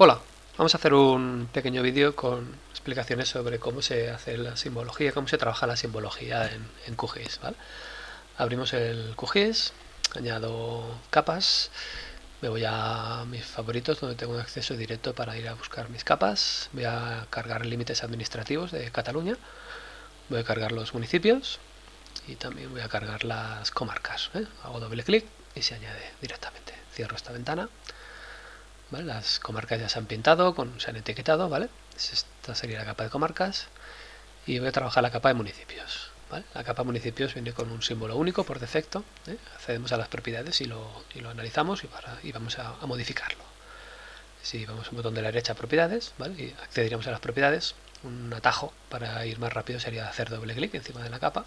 Hola, vamos a hacer un pequeño vídeo con explicaciones sobre cómo se hace la simbología, cómo se trabaja la simbología en, en QGIS. Abrimos el QGIS, añado capas, me voy a mis favoritos donde tengo acceso directo para ir a buscar mis capas, voy a cargar límites administrativos de Cataluña, voy a cargar los municipios y también voy a cargar las comarcas. ¿eh? Hago doble clic y se añade directamente. Cierro esta ventana las comarcas ya se han pintado, se han etiquetado, ¿vale? Esta sería la capa de comarcas. Y voy a trabajar la capa de municipios. La capa de municipios viene con un símbolo único por defecto. ¿eh? Accedemos a las propiedades y lo, analizamos y, vamos a, modificarlo. Si vamos a un botón de la derecha propiedades, ¿vale? y accederíamos a las propiedades, un atajo para ir más rápido sería hacer doble clic encima de la capa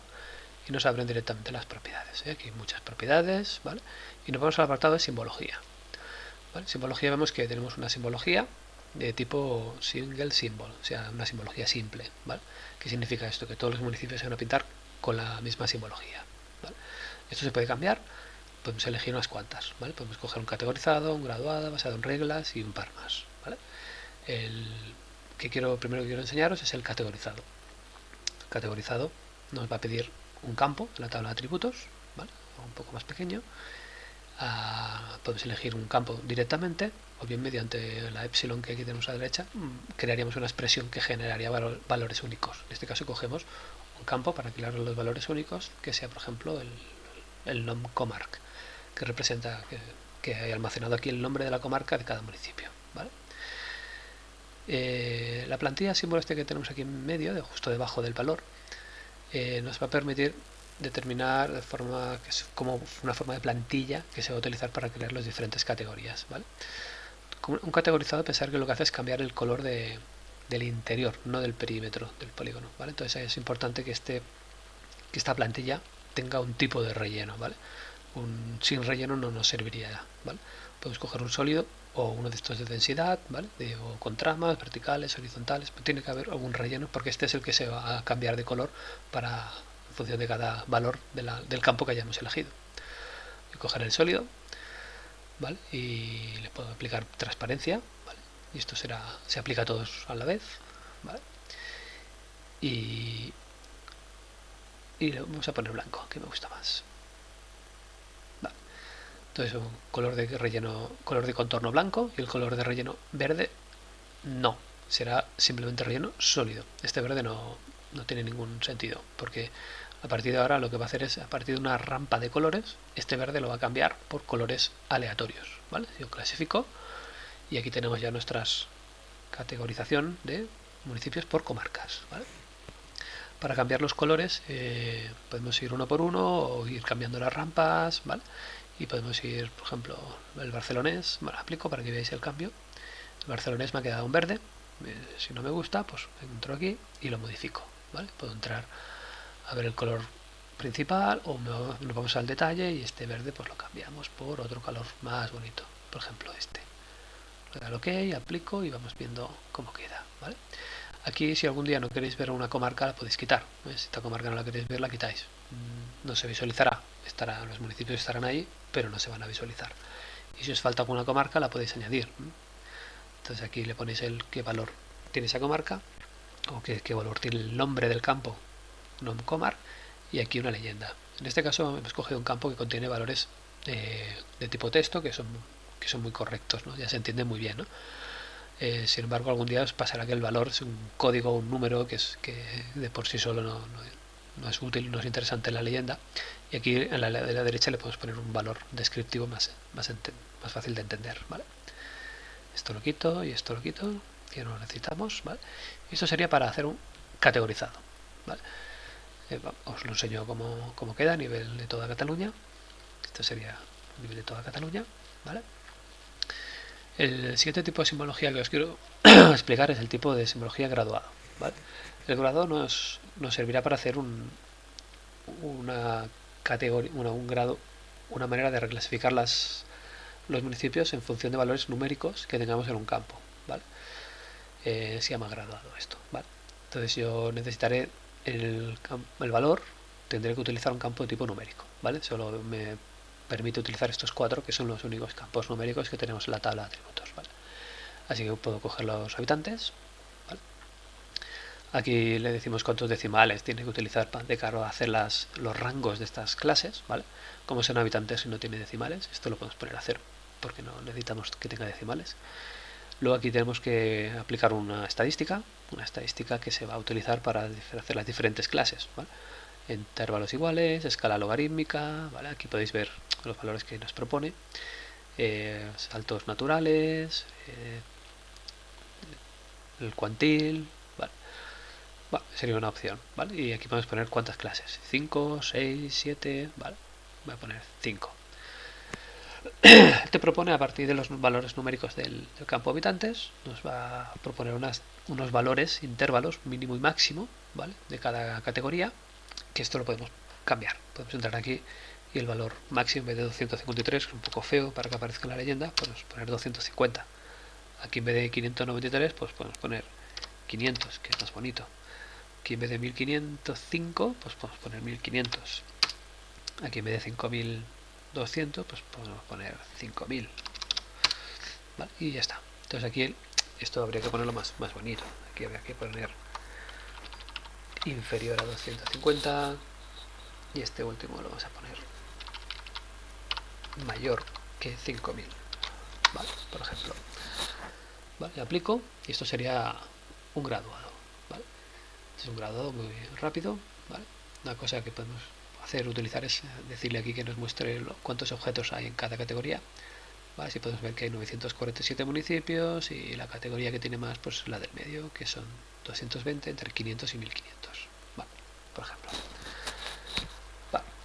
y nos abren directamente las propiedades. ¿eh? Aquí hay muchas propiedades, ¿vale? Y nos vamos al apartado de simbología. Simbología vemos que tenemos una simbología de tipo single symbol, o sea, una simbología simple. ¿vale? ¿Qué significa esto? Que todos los municipios se van a pintar con la misma simbología. Esto se puede cambiar, podemos elegir unas cuantas. ¿vale? Podemos coger un categorizado, un graduado, basado en reglas y un par más. El que quiero, primero quiero enseñaros es el categorizado. categorizado nos va a pedir un campo en la tabla de atributos, un poco más pequeño, podemos elegir un campo directamente o bien mediante la epsilon que aquí tenemos a la derecha mm, crearíamos una expresión que generaría valores únicos. En este caso cogemos un campo para crear los valores únicos que sea por ejemplo el, el nom comarc que representa que, hay almacenado aquí el nombre de la comarca de cada municipio. Eh, la plantilla símbolo este que tenemos aquí en medio, de justo debajo del valor, eh, nos va a permitir determinar de forma que es como una forma de plantilla que se va a utilizar para crear las diferentes categorías. ¿vale? Un categorizado, pensar que lo que hace es cambiar el color de, del interior, no del perímetro del polígono. ¿vale? Entonces es importante que, este, que esta plantilla tenga un tipo de relleno. ¿vale? Sin relleno no nos serviría. ¿vale? Podemos coger un sólido o uno de estos de densidad, ¿vale? De, o con tramas verticales, horizontales, tiene que haber algún relleno porque este es el que se va a cambiar de color para función de cada valor del campo que hayamos elegido. Voy a coger el sólido ¿vale? y le puedo aplicar transparencia ¿vale? y esto será se aplica a todos a la vez ¿vale? y, y le vamos a poner blanco que me gusta más entonces un color de relleno color de contorno blanco y el color de relleno verde no será simplemente relleno sólido este verde no, no tiene ningún sentido porque a partir de ahora lo que va a hacer es a partir de una rampa de colores este verde lo va a cambiar por colores aleatorios ¿vale? yo clasifico y aquí tenemos ya nuestras categorización de municipios por comarcas para cambiar los colores eh, podemos ir uno por uno o ir cambiando las rampas ¿vale? y podemos ir por ejemplo el barcelonés bueno, aplico para que veáis el cambio el barcelonés me ha quedado un verde eh, si no me gusta pues entro aquí y lo modifico ¿vale? Puedo entrar a ver el color principal o nos vamos al detalle y este verde pues lo cambiamos por otro color más bonito, por ejemplo este. Le doy al OK, aplico y vamos viendo cómo queda, ¿vale? Aquí si algún día no queréis ver una comarca la podéis quitar, si esta comarca no la queréis ver la quitáis, mm, no se visualizará, los municipios estarán ahí, pero no se van a visualizar. Y si os falta alguna comarca la podéis añadir. Entonces aquí le ponéis el qué valor tiene esa comarca o qué, valor tiene el nombre del campo, comar y aquí una leyenda. En este caso hemos cogido un campo que contiene valores de tipo texto que son, que son muy correctos, ¿no? ya se entiende muy bien. Eh, sin embargo, algún día os pasará que el valor es un código, un número que, es, que de por sí solo no, es útil, no es interesante en la leyenda. Y aquí en la, de la derecha le podemos poner un valor descriptivo más, más, más fácil de entender. ¿vale? Esto lo quito y esto lo quito que no necesitamos. ¿vale? Esto sería para hacer un categorizado. Eh, os lo enseño cómo, cómo, queda a nivel de toda Cataluña. Esto sería a nivel de toda Cataluña. El siguiente tipo de simbología que os quiero explicar es el tipo de simbología graduado. El graduado nos, nos servirá para hacer un, una categoría, un grado, una manera de reclasificar las, los municipios en función de valores numéricos que tengamos en un campo. Eh, se llama graduado esto. Entonces yo necesitaré el, el, valor, tendré que utilizar un campo de tipo numérico. ¿vale? Solo me permite utilizar estos cuatro que son los únicos campos numéricos que tenemos en la tabla de atributos. ¿vale? Así que puedo coger los habitantes. Aquí le decimos cuántos decimales tiene que utilizar de cara a hacer las, los rangos de estas clases. ¿vale? Como son habitantes y no tiene decimales, esto lo podemos poner a cero, porque no necesitamos que tenga decimales. Luego aquí tenemos que aplicar una estadística, una estadística que se va a utilizar para hacer las diferentes clases. Intervalos iguales, escala logarítmica, ¿vale? aquí podéis ver los valores que nos propone, eh, saltos naturales, eh, el cuantil, ¿vale? sería una opción, ¿vale? Y aquí podemos poner cuántas clases, 5, 6, 7, ¿vale? Voy a poner 5. Te propone a partir de los valores numéricos del, campo habitantes, nos va a proponer unas, unos valores, intervalos mínimo y máximo, ¿vale? De cada categoría, que esto lo podemos cambiar. Podemos entrar aquí y el valor máximo en vez de 253, que es un poco feo para que aparezca la leyenda, podemos poner 250. Aquí en vez de 593, pues podemos poner 500, que es más bonito. Aquí en vez de 1505, pues podemos poner 1500. Aquí en vez de 5200, pues podemos poner 5000. Y ya está. Entonces aquí esto habría que ponerlo más, más bonito. Aquí habría que poner inferior a 250 y este último lo vamos a poner mayor que 5000 vale, por ejemplo vale, aplico y esto sería un graduado ¿vale? es un graduado muy rápido una cosa que podemos utilizar es decirle aquí que nos muestre cuántos objetos hay en cada categoría ¿vale? si podemos ver que hay 947 municipios y la categoría que tiene más pues la del medio que son 220 entre 500 y 1500 ¿vale? por ejemplo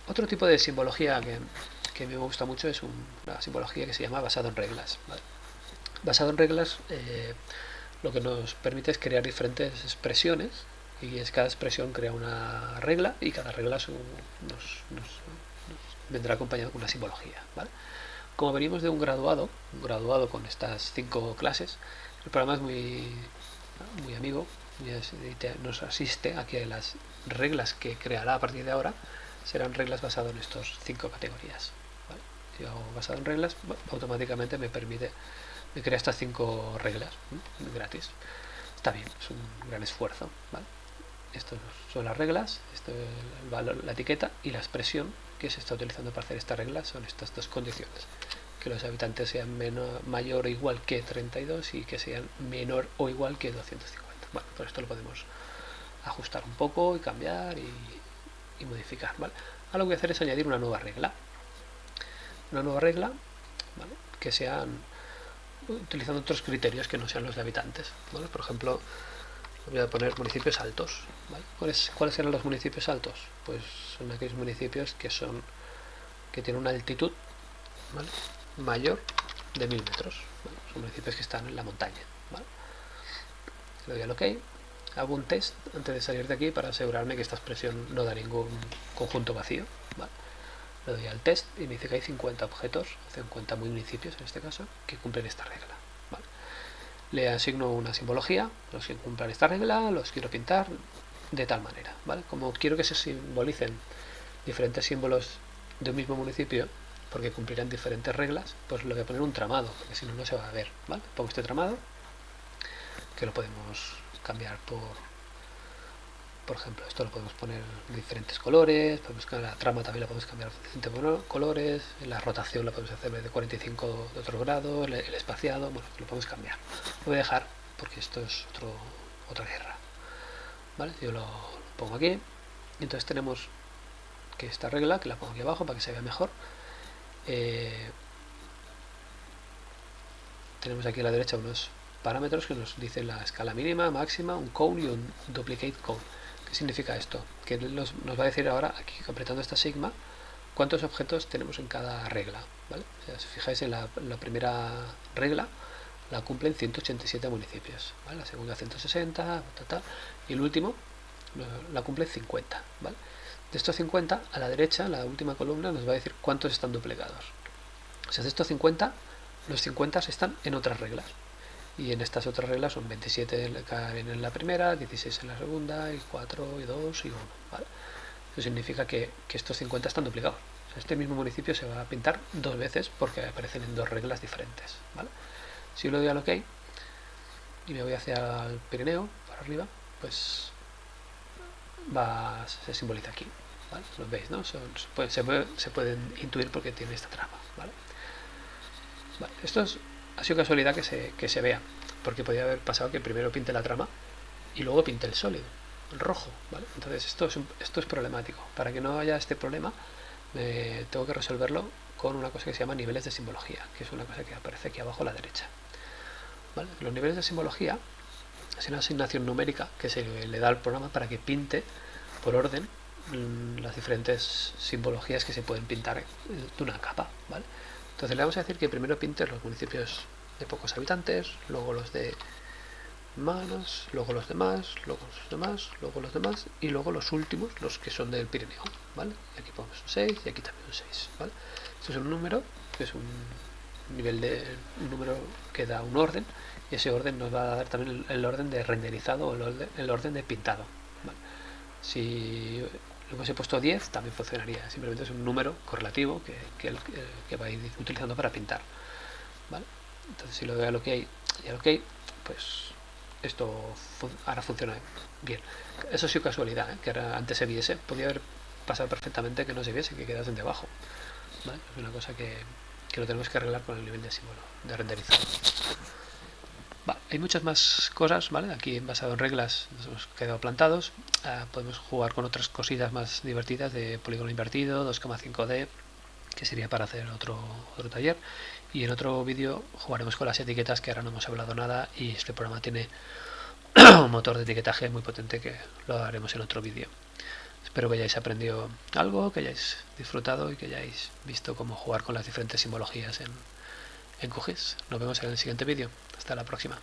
otro tipo de simbología que que me gusta mucho es una simbología que se llama basado en reglas. Basado en reglas eh, lo que nos permite es crear diferentes expresiones y es cada expresión crea una regla y cada regla nos, vendrá acompañado con una simbología. Como venimos de un graduado, un graduado con estas cinco clases, el programa es muy, muy amigo, nos asiste a que las reglas que creará a partir de ahora serán reglas basadas en estas cinco categorías si hago basado en reglas, automáticamente me permite, me crea estas cinco reglas gratis. Está bien, es un gran esfuerzo. Estas son las reglas, esto valor, la etiqueta y la expresión que se está utilizando para hacer esta regla son estas dos condiciones. Que los habitantes sean menor, mayor o igual que 32 y que sean menor o igual que 250. Bueno, esto lo podemos ajustar un poco y cambiar y, modificar. ¿vale? Ahora lo que voy a hacer es añadir una nueva regla una nueva regla que sean utilizando otros criterios que no sean los de habitantes. Por ejemplo, voy a poner municipios altos. ¿Cuáles, ¿Cuáles eran los municipios altos? Pues son aquellos municipios que son que tienen una altitud mayor de mil metros. Son municipios que están en la montaña. Le doy al OK. Hago un test antes de salir de aquí para asegurarme que esta expresión no da ningún conjunto vacío le doy al test y me dice que hay 50 objetos, 50 municipios en este caso, que cumplen esta regla. Le asigno una simbología, los que cumplan esta regla, los quiero pintar de tal manera. ¿vale? Como quiero que se simbolicen diferentes símbolos de un mismo municipio, porque cumplirán diferentes reglas, pues le voy a poner un tramado, porque si no, no se va a ver. ¿vale? Pongo este tramado, que lo podemos cambiar por por ejemplo, esto lo podemos poner en diferentes colores, podemos la trama también la podemos cambiar de diferentes colores, la rotación la podemos hacer de 45 de otro grado, el, espaciado, bueno, lo podemos cambiar. Lo voy a dejar porque esto es otro, otra guerra. ¿Vale? Yo lo, pongo aquí. Y entonces tenemos que esta regla, que la pongo aquí abajo para que se vea mejor. Eh, tenemos aquí a la derecha unos parámetros que nos dicen la escala mínima, máxima, un cone y un duplicate cone. ¿Qué significa esto? Que nos, va a decir ahora, aquí apretando esta sigma, cuántos objetos tenemos en cada regla. ¿vale? si fijáis en la, primera regla, la cumplen 187 municipios. La segunda 160, y el último la cumple 50. ¿vale? De estos 50, a la derecha, la última columna, nos va a decir cuántos están duplicados. O sea, de estos 50, los 50 están en otras reglas y en estas otras reglas son 27 en la primera, 16 en la segunda, y 4, y 2 y 1. Eso significa que, estos 50 están duplicados. este mismo municipio se va a pintar dos veces porque aparecen en dos reglas diferentes. Si lo doy al OK, y me voy hacia el Pirineo, para arriba, pues va, se simboliza aquí. ¿vale? Lo veis, ¿no? se, se, pueden intuir porque tiene esta trama. ¿vale? esto es, ha sido casualidad que se, que se vea, porque podría haber pasado que primero pinte la trama y luego pinte el sólido, el rojo. Entonces esto es, esto es problemático. Para que no haya este problema, tengo que resolverlo con una cosa que se llama niveles de simbología, que es una cosa que aparece aquí abajo a la derecha. Los niveles de simbología es una asignación numérica que se le da al programa para que pinte por orden mm, las diferentes simbologías que se pueden pintar de una capa. Entonces le vamos a decir que primero pinte los municipios de pocos habitantes, luego los de más, luego los demás, luego los demás, luego los demás y luego los últimos, los que son del Pirineo. ¿vale? Aquí ponemos un 6 y aquí también un 6. ¿vale? Es un número, que es un nivel de un número que da un orden y ese orden nos va a dar también el, orden de renderizado o el orden, de pintado si lo hubiese puesto 10 también funcionaría simplemente es un número correlativo que, que, que va a ir utilizando para pintar entonces si lo doy a lo que hay y a lo que hay pues esto ahora funciona bien eso ha sido casualidad ¿eh? que antes se viese podía haber pasado perfectamente que no se viese que quedasen debajo es una cosa que, que lo tenemos que arreglar con el nivel de símbolo de renderizado. Hay muchas más cosas, ¿vale? Aquí basado en reglas nos hemos quedado plantados. Ah, podemos jugar con otras cositas más divertidas de polígono invertido, 2,5D, que sería para hacer otro, otro taller. Y en otro vídeo jugaremos con las etiquetas, que ahora no hemos hablado nada, y este programa tiene un motor de etiquetaje muy potente que lo haremos en otro vídeo. Espero que hayáis aprendido algo, que hayáis disfrutado y que hayáis visto cómo jugar con las diferentes simbologías en, en QGIS. Nos vemos en el siguiente vídeo. Hasta la próxima.